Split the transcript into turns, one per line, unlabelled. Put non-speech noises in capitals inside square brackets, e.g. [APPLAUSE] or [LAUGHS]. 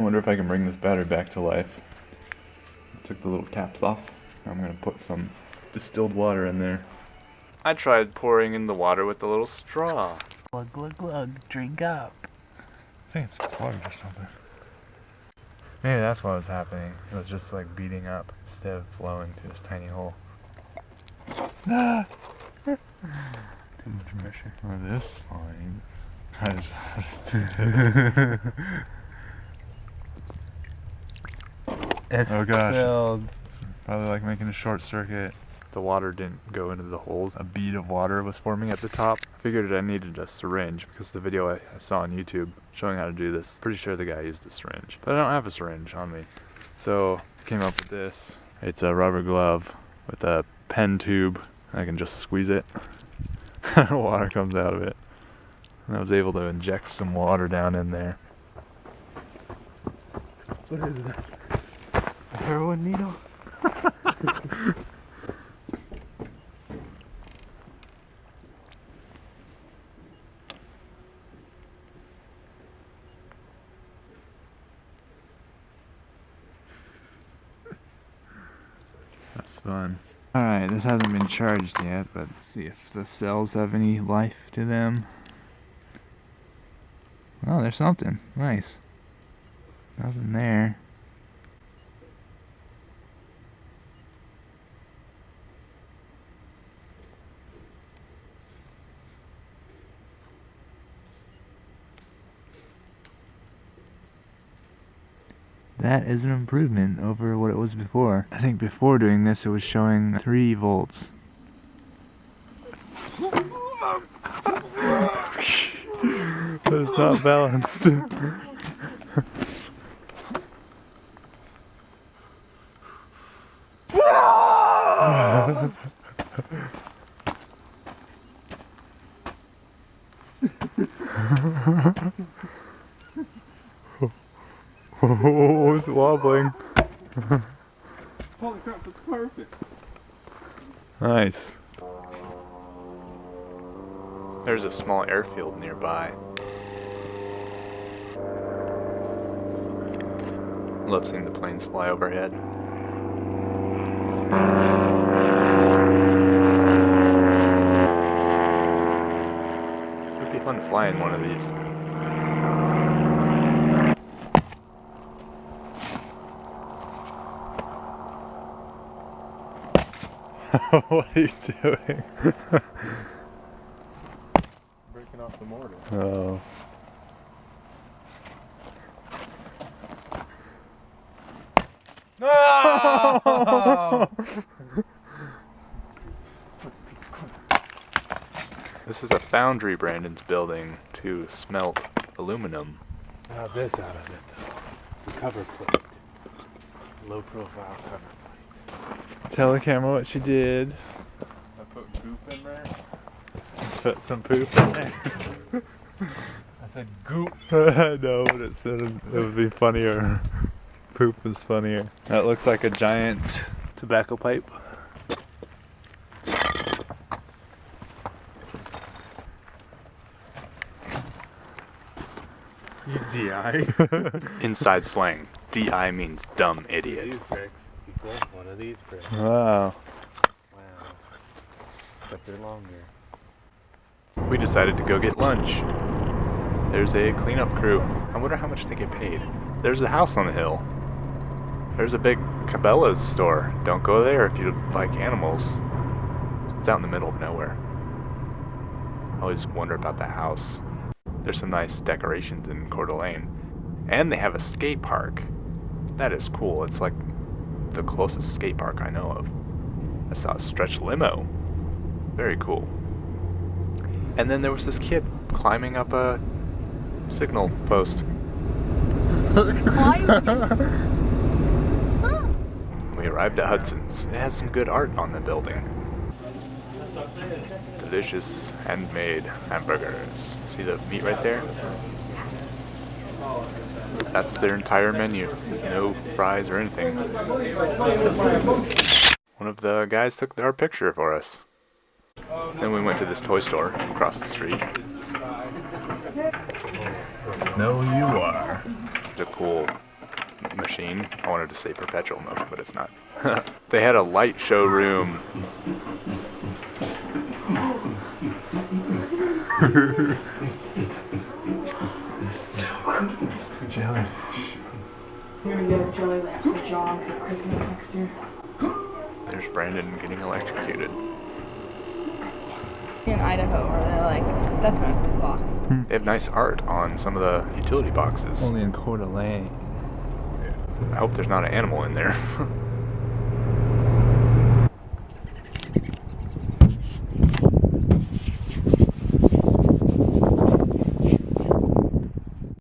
I wonder if I can bring this battery back to life. Took the little caps off. I'm gonna put some distilled water in there. I tried pouring in the water with a little straw.
Glug glug glug, drink up.
I think it's plugged or something. Maybe that's what was happening. It was just like beating up instead of flowing to this tiny hole. Ah!
Too much pressure.
Oh, this fine. I just, I [LAUGHS] just [LAUGHS]
It's
Oh, gosh.
filled.
It's probably like making a short circuit. The water didn't go into the holes. A bead of water was forming at the top. I figured I needed a syringe because the video I, I saw on YouTube showing how to do this, pretty sure the guy used a syringe. But I don't have a syringe on me. So I came up with this. It's a rubber glove with a pen tube. I can just squeeze it. [LAUGHS] water comes out of it. And I was able to inject some water down in there.
What is that? Heroin needle?
That's fun. Alright, this hasn't been charged yet, but let's see if the cells have any life to them. Oh, there's something. Nice. Nothing there. That is an improvement over what it was before. I think before doing this, it was showing 3 volts. but it's not balanced. [LAUGHS] oh, it's wobbling.
Holy crap, it's perfect.
Nice. There's a small airfield nearby. Love seeing the planes fly overhead. It would be fun to fly in one of these. [LAUGHS] what are you doing?
Breaking off the mortar.
Oh.
No! [LAUGHS]
This is a foundry Brandon's building to smelt aluminum.
Now this out of it though. It's a cover plate. Low profile cover plate.
Tell the camera what you did.
I put goop in there.
Put some poop in there. [LAUGHS]
I said goop. [LAUGHS]
I know, but it said it would be funnier. Poop is funnier. That looks like a giant tobacco pipe.
DI. [LAUGHS]
Inside slang, DI means dumb idiot.
One of these bricks.
Wow.
Wow. But they're longer.
We decided to go get lunch. There's a cleanup crew. I wonder how much they get paid. There's a house on the hill. There's a big Cabela's store. Don't go there if you like animals. It's out in the middle of nowhere. I always wonder about that house. There's some nice decorations in Coeur d'Alene. And they have a skate park. That is cool. It's like the closest skate park I know of. I saw a stretch limo. Very cool. And then there was this kid climbing up a signal post. [LAUGHS] We arrived at Hudson's. It has some good art on the building. Delicious handmade hamburgers. See the meat right there? That's their entire menu. No fries or anything. One of the guys took our picture for us. Then we went to this toy store across the street.
No, you are.
The cool machine. I wanted to say perpetual motion, but it's not. [LAUGHS] they had a light showroom. [LAUGHS]
Jellyfish.
We're gonna go Joey Lamp for John for Christmas next year.
There's Brandon getting electrocuted.
In Idaho, where they're like, that's not a big box.
They have nice art on some of the utility boxes.
Only in Coeur d'Alene.
I hope there's not an animal in there. [LAUGHS]